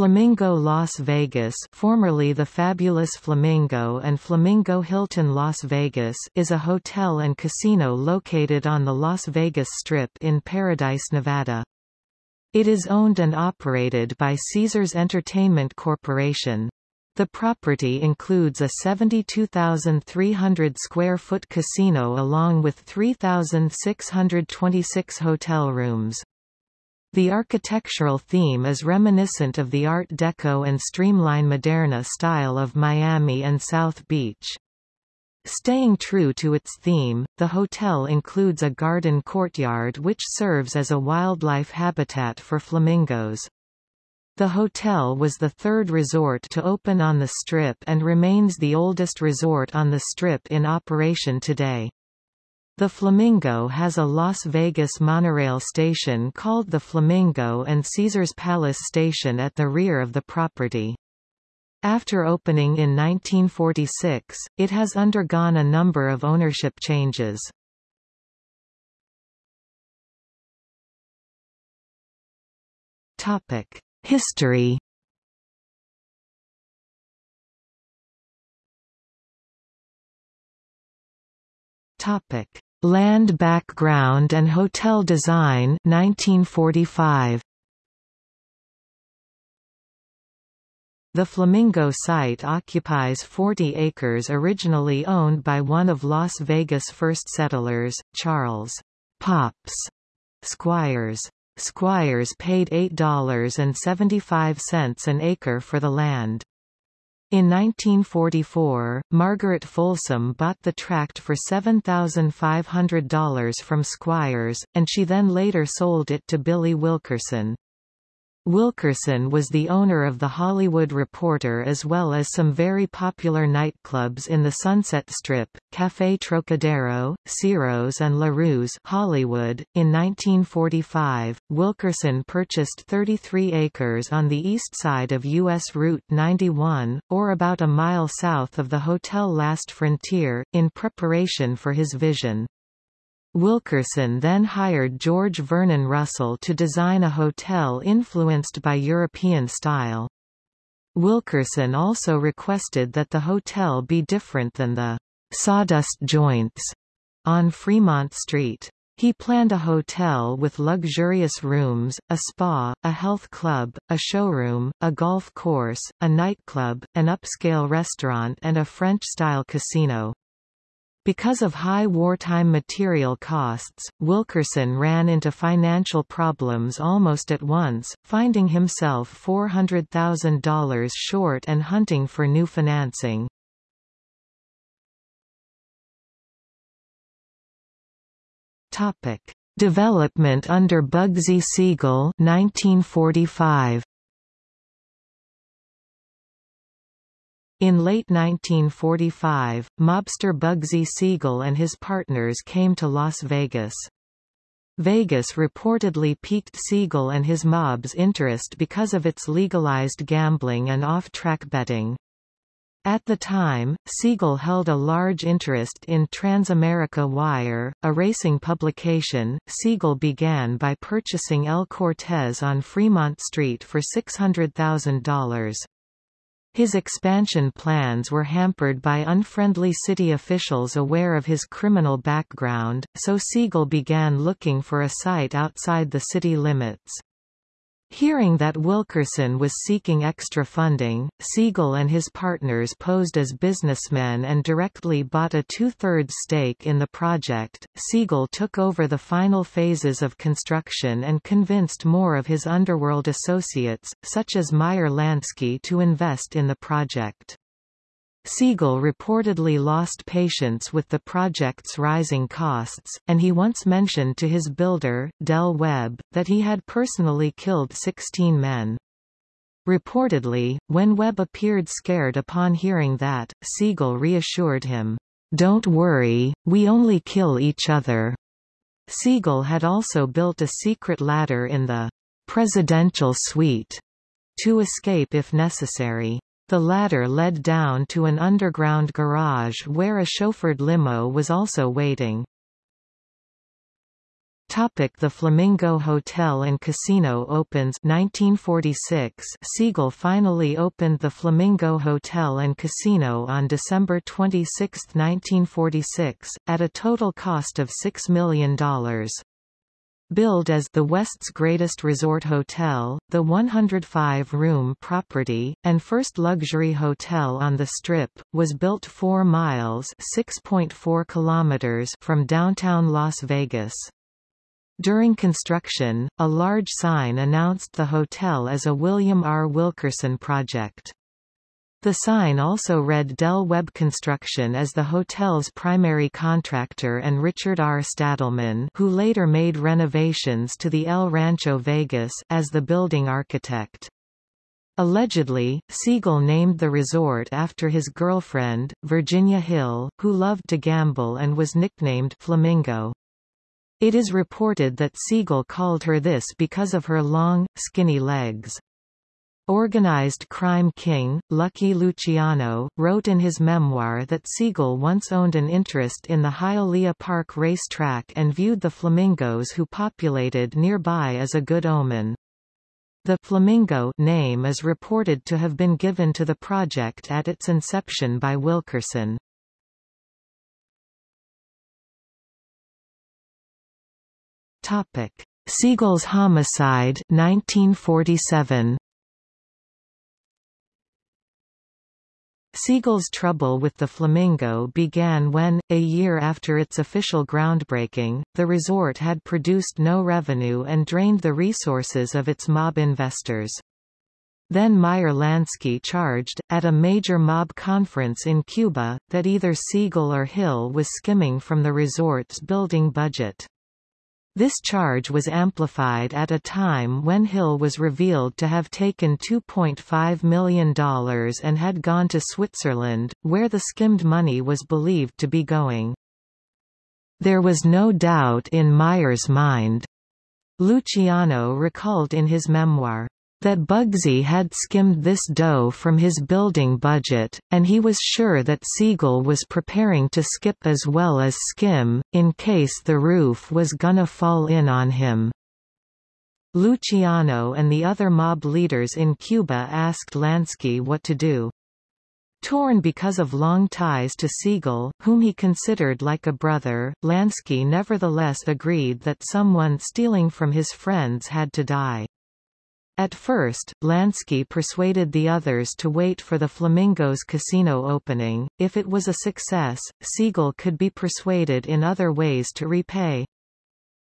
Flamingo Las Vegas formerly the Fabulous Flamingo and Flamingo Hilton Las Vegas is a hotel and casino located on the Las Vegas Strip in Paradise, Nevada. It is owned and operated by Caesars Entertainment Corporation. The property includes a 72,300 square foot casino along with 3,626 hotel rooms. The architectural theme is reminiscent of the Art Deco and Streamline Moderne style of Miami and South Beach. Staying true to its theme, the hotel includes a garden courtyard which serves as a wildlife habitat for flamingos. The hotel was the third resort to open on the Strip and remains the oldest resort on the Strip in operation today. The Flamingo has a Las Vegas monorail station called the Flamingo and Caesars Palace Station at the rear of the property. After opening in 1946, it has undergone a number of ownership changes. History Topic: Land background and hotel design 1945. The Flamingo site occupies 40 acres originally owned by one of Las Vegas' first settlers, Charles Pops Squires. Squires paid $8.75 an acre for the land. In 1944, Margaret Folsom bought the tract for $7,500 from Squires, and she then later sold it to Billy Wilkerson. Wilkerson was the owner of The Hollywood Reporter as well as some very popular nightclubs in the Sunset Strip, Café Trocadero, Ciro's and La Ruse Hollywood. .In 1945, Wilkerson purchased 33 acres on the east side of U.S. Route 91, or about a mile south of the Hotel Last Frontier, in preparation for his vision. Wilkerson then hired George Vernon Russell to design a hotel influenced by European style. Wilkerson also requested that the hotel be different than the sawdust joints on Fremont Street. He planned a hotel with luxurious rooms, a spa, a health club, a showroom, a golf course, a nightclub, an upscale restaurant and a French-style casino. Because of high wartime material costs, Wilkerson ran into financial problems almost at once, finding himself $400,000 short and hunting for new financing. Topic: Development under Bugsy Siegel 1945. In late 1945, mobster Bugsy Siegel and his partners came to Las Vegas. Vegas reportedly piqued Siegel and his mob's interest because of its legalized gambling and off-track betting. At the time, Siegel held a large interest in Transamerica Wire, a racing publication. Siegel began by purchasing El Cortez on Fremont Street for $600,000. His expansion plans were hampered by unfriendly city officials aware of his criminal background, so Siegel began looking for a site outside the city limits. Hearing that Wilkerson was seeking extra funding, Siegel and his partners posed as businessmen and directly bought a two-thirds stake in the project. Siegel took over the final phases of construction and convinced more of his underworld associates, such as Meyer Lansky to invest in the project. Siegel reportedly lost patience with the project's rising costs, and he once mentioned to his builder, Del Webb, that he had personally killed 16 men. Reportedly, when Webb appeared scared upon hearing that, Siegel reassured him, "'Don't worry, we only kill each other." Siegel had also built a secret ladder in the "'presidential suite' to escape if necessary. The ladder led down to an underground garage where a chauffeured limo was also waiting. Topic the Flamingo Hotel and Casino opens 1946 Siegel finally opened the Flamingo Hotel and Casino on December 26, 1946, at a total cost of $6 million. Billed as the West's greatest resort hotel, the 105-room property, and first luxury hotel on the Strip, was built 4 miles (6.4 kilometers) from downtown Las Vegas. During construction, a large sign announced the hotel as a William R. Wilkerson project. The sign also read Del Webb Construction as the hotel's primary contractor and Richard R. Stadelman who later made renovations to the El Rancho Vegas as the building architect. Allegedly, Siegel named the resort after his girlfriend, Virginia Hill, who loved to gamble and was nicknamed Flamingo. It is reported that Siegel called her this because of her long, skinny legs. Organized crime king, Lucky Luciano, wrote in his memoir that Siegel once owned an interest in the Hialeah Park racetrack and viewed the flamingos who populated nearby as a good omen. The Flamingo name is reported to have been given to the project at its inception by Wilkerson. Topic: Siegel's homicide 1947. Siegel's trouble with the Flamingo began when, a year after its official groundbreaking, the resort had produced no revenue and drained the resources of its mob investors. Then Meyer Lansky charged, at a major mob conference in Cuba, that either Siegel or Hill was skimming from the resort's building budget. This charge was amplified at a time when Hill was revealed to have taken $2.5 million and had gone to Switzerland, where the skimmed money was believed to be going. There was no doubt in Meyer's mind. Luciano recalled in his memoir that Bugsy had skimmed this dough from his building budget, and he was sure that Siegel was preparing to skip as well as skim, in case the roof was gonna fall in on him. Luciano and the other mob leaders in Cuba asked Lansky what to do. Torn because of long ties to Siegel, whom he considered like a brother, Lansky nevertheless agreed that someone stealing from his friends had to die. At first, Lansky persuaded the others to wait for the Flamingos casino opening. If it was a success, Siegel could be persuaded in other ways to repay.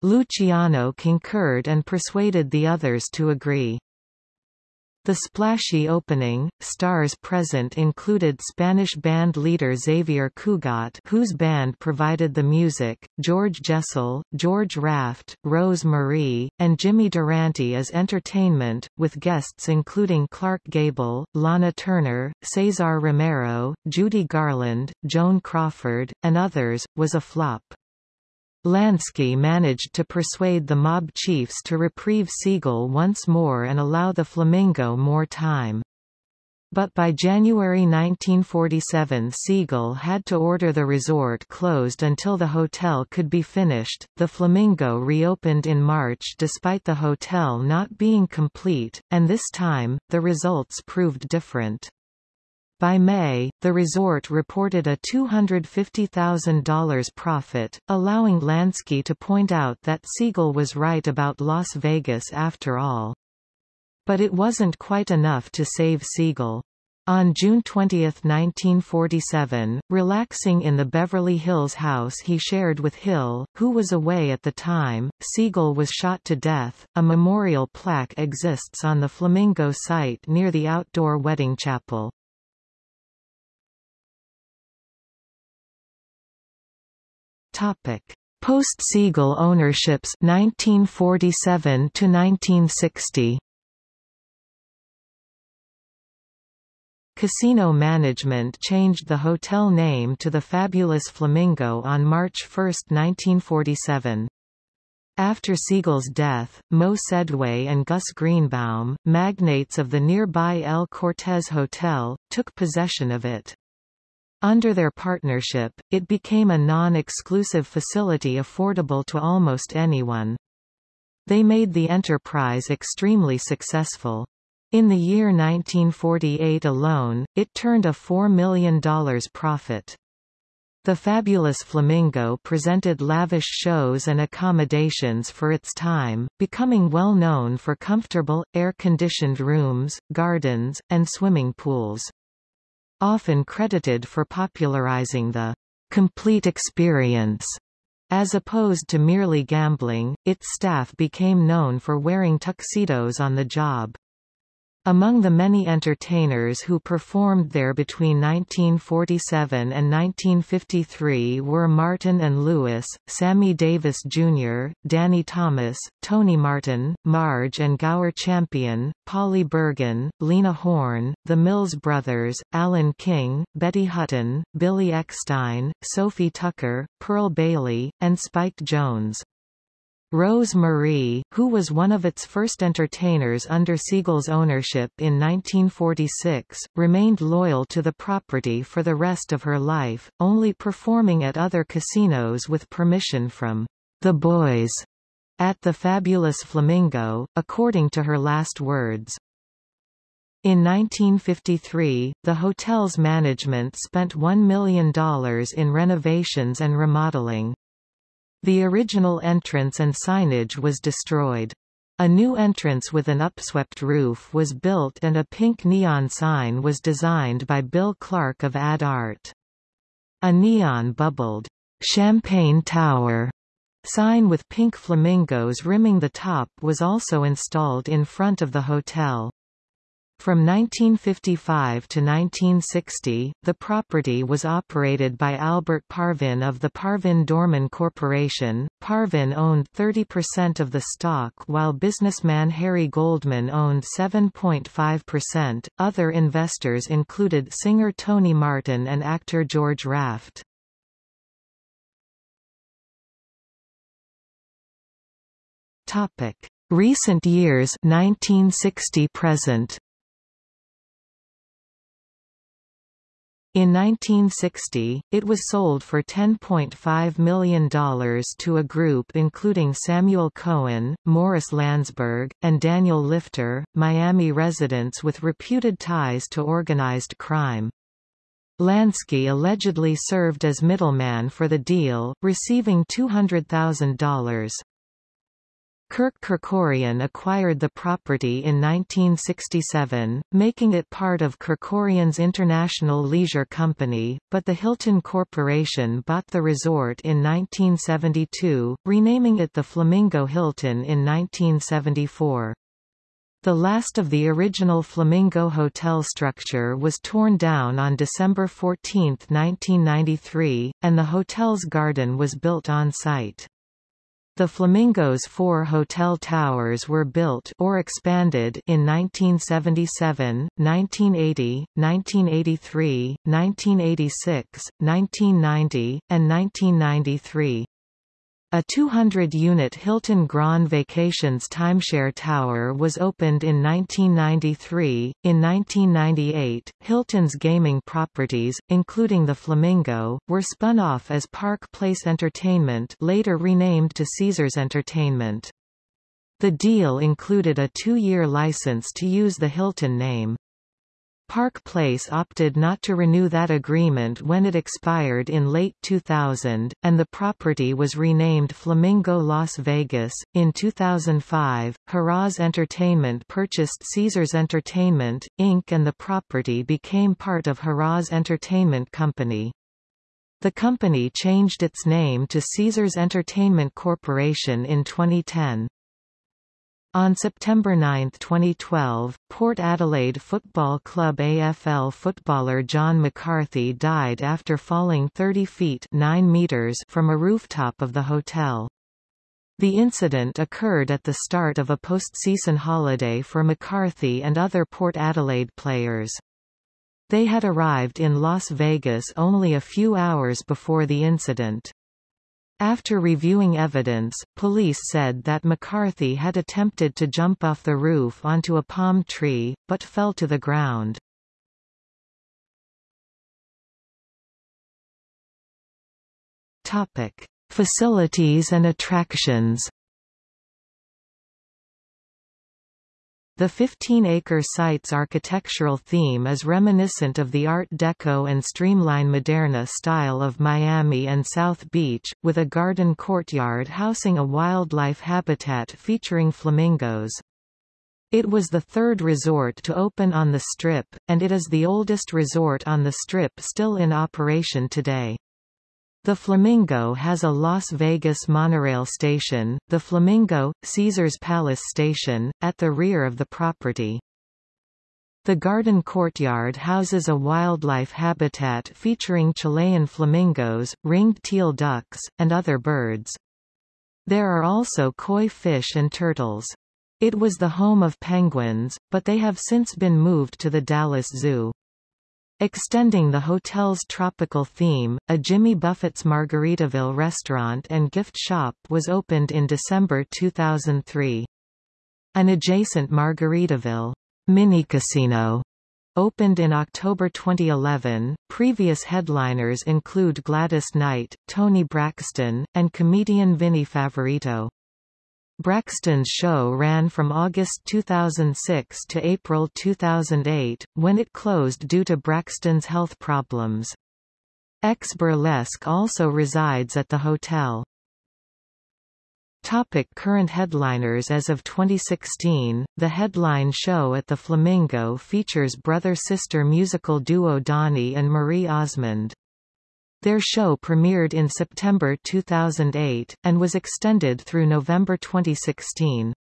Luciano concurred and persuaded the others to agree. The splashy opening, stars present included Spanish band leader Xavier Cugat whose band provided the music, George Jessel, George Raft, Rose Marie, and Jimmy Durante as entertainment, with guests including Clark Gable, Lana Turner, Cesar Romero, Judy Garland, Joan Crawford, and others, was a flop. Lansky managed to persuade the mob chiefs to reprieve Siegel once more and allow the Flamingo more time. But by January 1947 Siegel had to order the resort closed until the hotel could be finished. The Flamingo reopened in March despite the hotel not being complete, and this time, the results proved different. By May, the resort reported a $250,000 profit, allowing Lansky to point out that Siegel was right about Las Vegas after all. But it wasn't quite enough to save Siegel. On June 20, 1947, relaxing in the Beverly Hills house he shared with Hill, who was away at the time, Siegel was shot to death. A memorial plaque exists on the Flamingo site near the outdoor wedding chapel. Topic: Post-Siegel ownerships 1947 to 1960. Casino management changed the hotel name to the Fabulous Flamingo on March 1, 1947. After Siegel's death, Moe Sedway and Gus Greenbaum, magnates of the nearby El Cortez Hotel, took possession of it. Under their partnership, it became a non-exclusive facility affordable to almost anyone. They made the enterprise extremely successful. In the year 1948 alone, it turned a $4 million profit. The Fabulous Flamingo presented lavish shows and accommodations for its time, becoming well known for comfortable, air-conditioned rooms, gardens, and swimming pools. Often credited for popularizing the complete experience as opposed to merely gambling, its staff became known for wearing tuxedos on the job. Among the many entertainers who performed there between 1947 and 1953 were Martin and Lewis, Sammy Davis Jr., Danny Thomas, Tony Martin, Marge and Gower Champion, Polly Bergen, Lena Horne, The Mills Brothers, Alan King, Betty Hutton, Billy Eckstine, Sophie Tucker, Pearl Bailey, and Spike Jones. Rose Marie, who was one of its first entertainers under Siegel's ownership in 1946, remained loyal to the property for the rest of her life, only performing at other casinos with permission from the boys at the Fabulous Flamingo, according to her last words. In 1953, the hotel's management spent $1 million in renovations and remodeling. The original entrance and signage was destroyed. A new entrance with an upswept roof was built and a pink neon sign was designed by Bill Clark of Ad Art. A neon bubbled, "'Champagne Tower' sign with pink flamingos rimming the top was also installed in front of the hotel. From 1955 to 1960, the property was operated by Albert Parvin of the Parvin Dohrmann Corporation. Parvin owned 30% of the stock while businessman Harry Goldman owned 7.5%. Other investors included singer Tony Martin and actor George Raft. Topic: Recent years 1960 present. In 1960, it was sold for $10.5 million to a group including Samuel Cohen, Morris Lansburgh, and Daniel Lifter, Miami residents with reputed ties to organized crime. Lansky allegedly served as middleman for the deal, receiving $200,000. Kirk Kerkorian acquired the property in 1967, making it part of Kerkorian's International Leisure Company, but the Hilton Corporation bought the resort in 1972, renaming it the Flamingo Hilton in 1974. The last of the original Flamingo Hotel structure was torn down on December 14, 1993, and the hotel's garden was built on site. The Flamingo's four hotel towers were built or expanded in 1977, 1980, 1983, 1986, 1990, and 1993. A 200-unit Hilton Grand Vacations timeshare tower was opened in 1993. In 1998, Hilton's gaming properties, including the Flamingo, were spun off as Park Place Entertainment, later renamed to Caesars Entertainment. The deal included a two-year license to use the Hilton name. Park Place opted not to renew that agreement when it expired in late 2000, and the property was renamed Flamingo Las Vegas. In 2005, Harrah's Entertainment purchased Caesars Entertainment, Inc. and the property became part of Harrah's Entertainment Company. The company changed its name to Caesars Entertainment Corporation in 2010. On September 9, 2012, Port Adelaide Football Club AFL footballer John McCarthy died after falling 30 feet 9 meters from a rooftop of the hotel. The incident occurred at the start of a postseason holiday for McCarthy and other Port Adelaide players. They had arrived in Las Vegas only a few hours before the incident. After reviewing evidence, police said that McCarthy had attempted to jump off the roof onto a palm tree, but fell to the ground. Topic: Facilities and attractions. The 15-acre site's architectural theme is reminiscent of the Art Deco and Streamline Moderne style of Miami and South Beach, with a garden courtyard housing a wildlife habitat featuring flamingos. It was the third resort to open on the Strip, and it is the oldest resort on the Strip still in operation today. The Flamingo has a Las Vegas monorail station, the Flamingo, Caesars Palace Station, at the rear of the property. The garden courtyard houses a wildlife habitat featuring Chilean flamingos, ringed teal ducks, and other birds. There are also koi fish and turtles. It was the home of penguins, but they have since been moved to the Dallas Zoo. Extending the hotel's tropical theme, a Jimmy Buffett's Margaritaville restaurant and gift shop was opened in December 2003. An adjacent Margaritaville mini casino opened in October 2011. Previous headliners include Gladys Knight, Toni Braxton, and comedian Vinnie Favorito. Braxton's show ran from August 2006 to April 2008, when it closed due to Braxton's health problems. X Burlesque also resides at the hotel. Topic current headliners As of 2016, the headline show at the Flamingo features brother-sister musical duo Donny and Marie Osmond. Their show premiered in September 2008, and was extended through November 2016.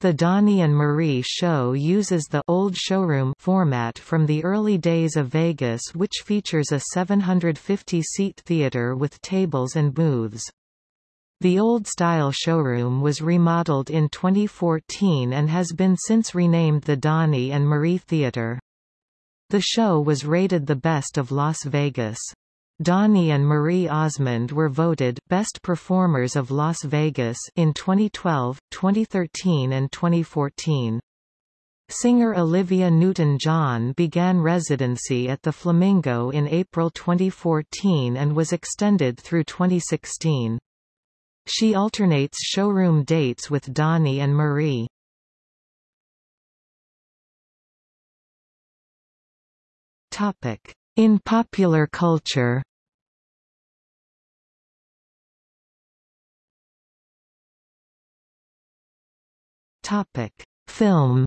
The Donny and Marie show uses the old showroom format from the early days of Vegas which features a 750-seat theater with tables and booths. The old-style showroom was remodeled in 2014 and has been since renamed the Donny and Marie Theater. The show was rated the best of Las Vegas. Donny and Marie Osmond were voted Best Performers of Las Vegas in 2012, 2013 and 2014. Singer Olivia Newton-John began residency at the Flamingo in April 2014 and was extended through 2016. She alternates showroom dates with Donny and Marie. Topic: in popular culture Film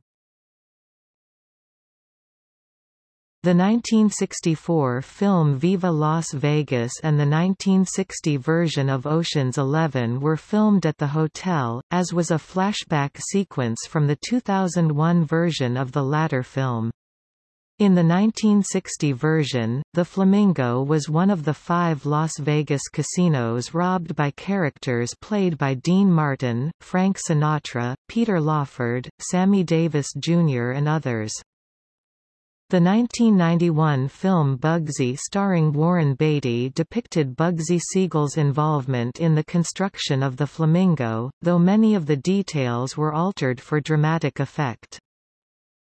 The 1964 film Viva Las Vegas and the 1960 version of Ocean's Eleven were filmed at the hotel, as was a flashback sequence from the 2001 version of the latter film. In the 1960 version, the Flamingo was one of the five Las Vegas casinos robbed by characters played by Dean Martin, Frank Sinatra, Peter Lawford, Sammy Davis Jr. and others. The 1991 film Bugsy starring Warren Beatty depicted Bugsy Siegel's involvement in the construction of the Flamingo, though many of the details were altered for dramatic effect.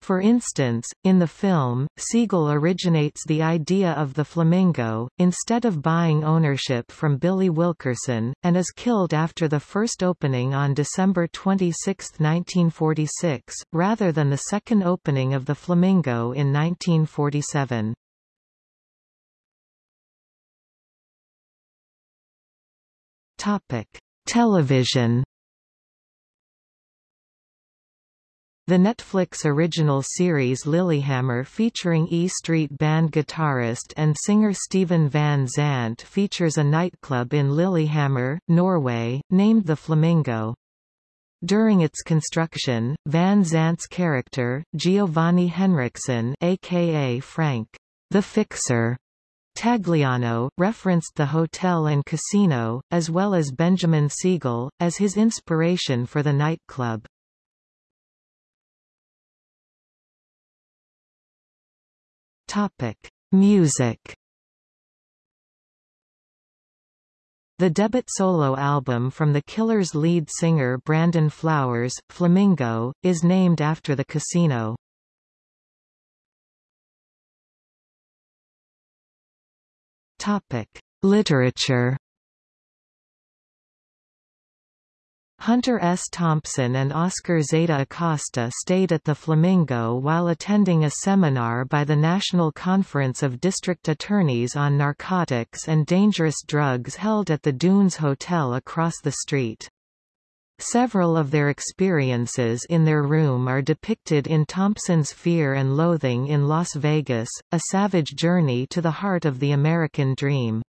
For instance, in the film, Siegel originates the idea of the flamingo, instead of buying ownership from Billy Wilkerson, and is killed after the first opening on December 26, 1946, rather than the second opening of the Flamingo in 1947. Television The Netflix original series Lilyhammer featuring E Street Band guitarist and singer Steven Van Zandt features a nightclub in Lillehammer, Norway, named the Flamingo. During its construction, Van Zandt's character, Giovanni Henriksen aka Frank, the Fixer, Tagliano, referenced the hotel and casino, as well as Benjamin Siegel, as his inspiration for the nightclub. Topic: Music. The debut solo album from The Killers' lead singer Brandon Flowers, Flamingo, is named after the casino. Topic: Literature. Hunter S. Thompson and Oscar Zeta Acosta stayed at the Flamingo while attending a seminar by the National Conference of District Attorneys on Narcotics and Dangerous Drugs held at the Dunes Hotel across the street. Several of their experiences in their room are depicted in Thompson's Fear and Loathing in Las Vegas, a savage journey to the heart of the American dream.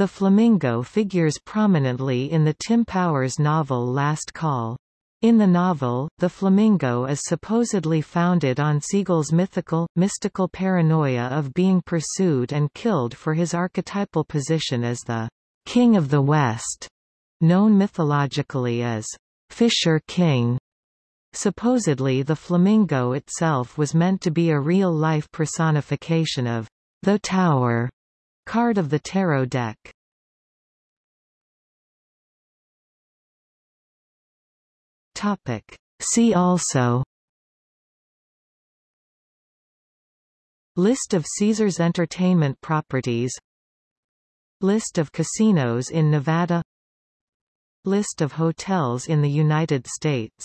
The flamingo figures prominently in the Tim Powers novel Last Call. In the novel, the flamingo is supposedly founded on Siegel's mythical, mystical paranoia of being pursued and killed for his archetypal position as the King of the West, known mythologically as Fisher King. Supposedly the flamingo itself was meant to be a real-life personification of the Tower Card of the Tarot deck. Topic. See also. List of Caesars Entertainment properties. List of casinos in Nevada. List of hotels in the United States